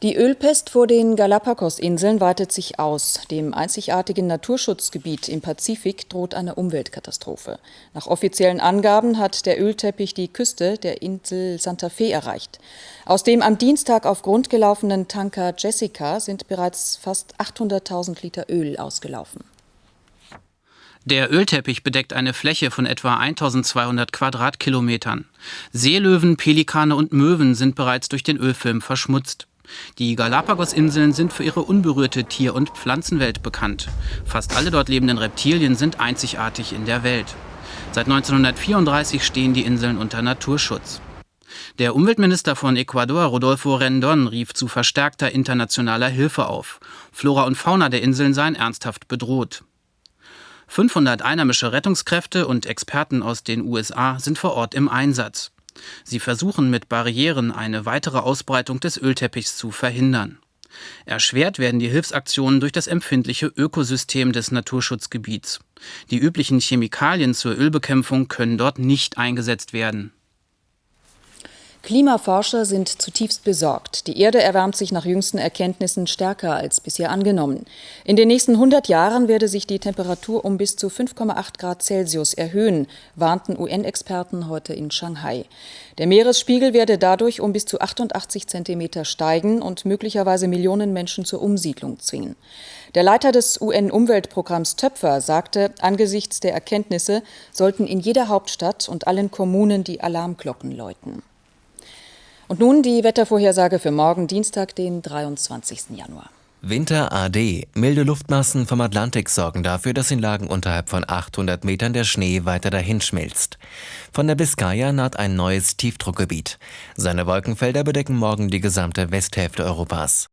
Die Ölpest vor den Galapagos-Inseln weitet sich aus. Dem einzigartigen Naturschutzgebiet im Pazifik droht eine Umweltkatastrophe. Nach offiziellen Angaben hat der Ölteppich die Küste der Insel Santa Fe erreicht. Aus dem am Dienstag auf Grund gelaufenen Tanker Jessica sind bereits fast 800.000 Liter Öl ausgelaufen. Der Ölteppich bedeckt eine Fläche von etwa 1200 Quadratkilometern. Seelöwen, Pelikane und Möwen sind bereits durch den Ölfilm verschmutzt. Die Galapagos-Inseln sind für ihre unberührte Tier- und Pflanzenwelt bekannt. Fast alle dort lebenden Reptilien sind einzigartig in der Welt. Seit 1934 stehen die Inseln unter Naturschutz. Der Umweltminister von Ecuador, Rodolfo Rendon, rief zu verstärkter internationaler Hilfe auf. Flora und Fauna der Inseln seien ernsthaft bedroht. 500 einheimische Rettungskräfte und Experten aus den USA sind vor Ort im Einsatz. Sie versuchen mit Barrieren eine weitere Ausbreitung des Ölteppichs zu verhindern. Erschwert werden die Hilfsaktionen durch das empfindliche Ökosystem des Naturschutzgebiets. Die üblichen Chemikalien zur Ölbekämpfung können dort nicht eingesetzt werden. Klimaforscher sind zutiefst besorgt. Die Erde erwärmt sich nach jüngsten Erkenntnissen stärker als bisher angenommen. In den nächsten 100 Jahren werde sich die Temperatur um bis zu 5,8 Grad Celsius erhöhen, warnten UN-Experten heute in Shanghai. Der Meeresspiegel werde dadurch um bis zu 88 Zentimeter steigen und möglicherweise Millionen Menschen zur Umsiedlung zwingen. Der Leiter des UN-Umweltprogramms Töpfer sagte, angesichts der Erkenntnisse sollten in jeder Hauptstadt und allen Kommunen die Alarmglocken läuten. Und nun die Wettervorhersage für morgen Dienstag, den 23. Januar. Winter AD. Milde Luftmassen vom Atlantik sorgen dafür, dass in Lagen unterhalb von 800 Metern der Schnee weiter dahin schmilzt. Von der Biskaya naht ein neues Tiefdruckgebiet. Seine Wolkenfelder bedecken morgen die gesamte Westhälfte Europas.